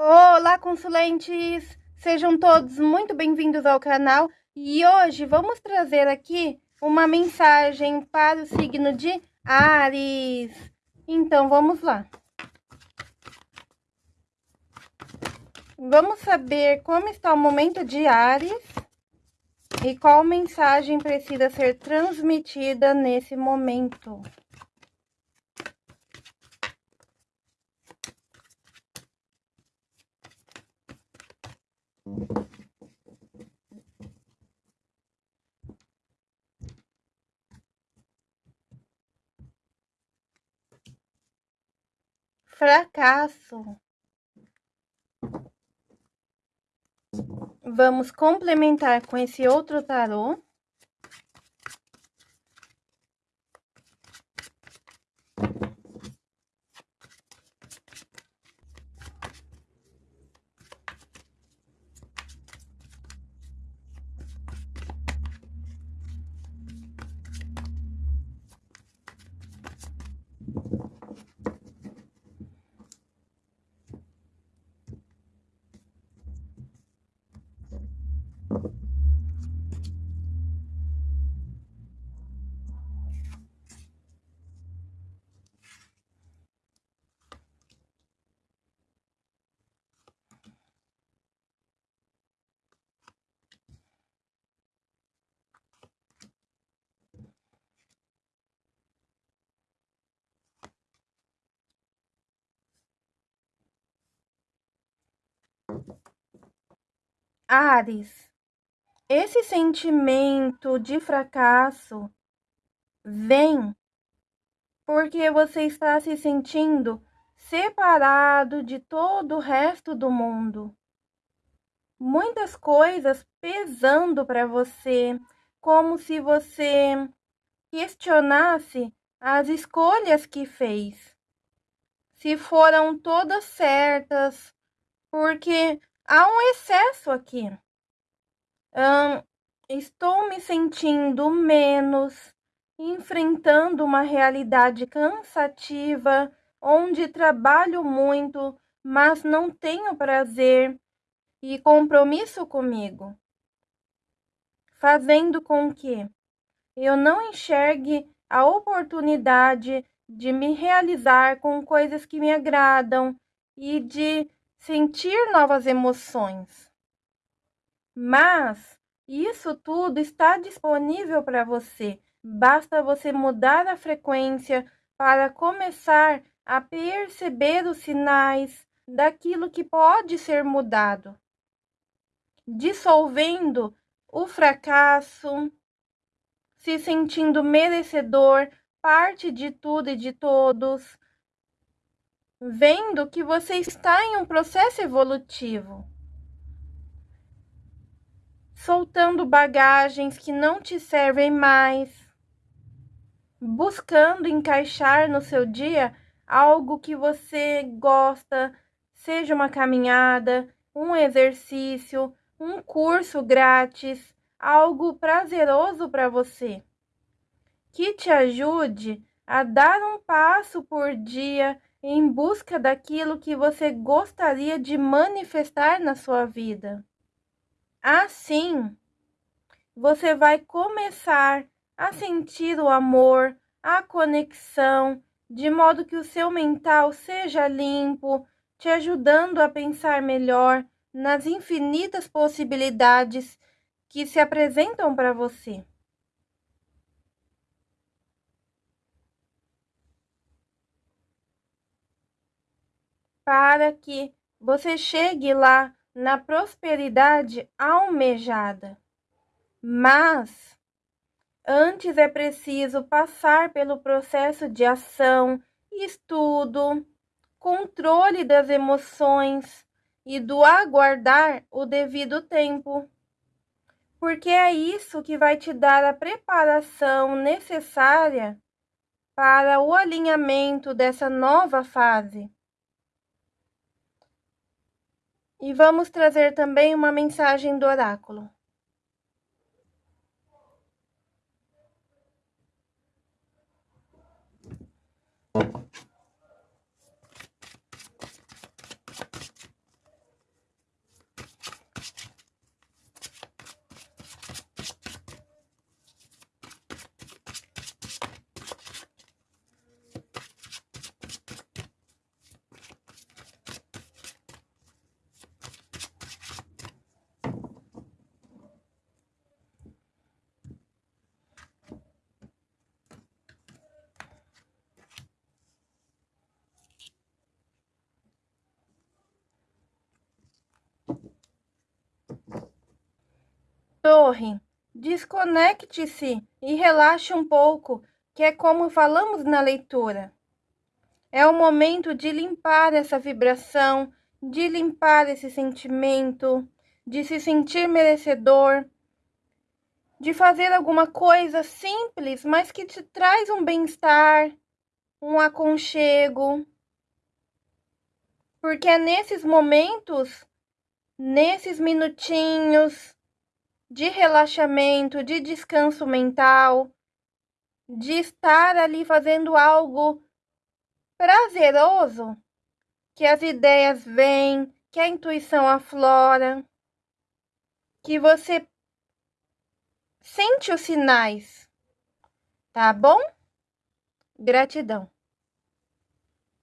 Olá, consulentes! Sejam todos muito bem-vindos ao canal e hoje vamos trazer aqui uma mensagem para o signo de Ares. Então, vamos lá. Vamos saber como está o momento de Ares e qual mensagem precisa ser transmitida nesse momento. Fracasso. Vamos complementar com esse outro tarô. Ares, esse sentimento de fracasso vem porque você está se sentindo separado de todo o resto do mundo. Muitas coisas pesando para você, como se você questionasse as escolhas que fez. Se foram todas certas, porque há um excesso aqui. estou me sentindo menos, enfrentando uma realidade cansativa, onde trabalho muito, mas não tenho prazer e compromisso comigo, fazendo com que eu não enxergue a oportunidade de me realizar com coisas que me agradam e de sentir novas emoções. Mas isso tudo está disponível para você. Basta você mudar a frequência para começar a perceber os sinais daquilo que pode ser mudado, dissolvendo o fracasso, se sentindo merecedor, parte de tudo e de todos, vendo que você está em um processo evolutivo, soltando bagagens que não te servem mais, buscando encaixar no seu dia algo que você gosta, seja uma caminhada, um exercício, um curso grátis, algo prazeroso para você, que te ajude a dar um passo por dia em busca daquilo que você gostaria de manifestar na sua vida. Assim, você vai começar a sentir o amor, a conexão, de modo que o seu mental seja limpo, te ajudando a pensar melhor nas infinitas possibilidades que se apresentam para você. Para que você chegue lá na prosperidade almejada. Mas antes é preciso passar pelo processo de ação, estudo, controle das emoções e do aguardar o devido tempo. Porque é isso que vai te dar a preparação necessária para o alinhamento dessa nova fase. E vamos trazer também uma mensagem do oráculo. Torre, desconecte-se e relaxe um pouco, que é como falamos na leitura. É o momento de limpar essa vibração, de limpar esse sentimento, de se sentir merecedor, de fazer alguma coisa simples, mas que te traz um bem-estar, um aconchego. Porque é nesses momentos, nesses minutinhos de relaxamento, de descanso mental, de estar ali fazendo algo prazeroso, que as ideias vêm, que a intuição aflora, que você sente os sinais, tá bom? Gratidão.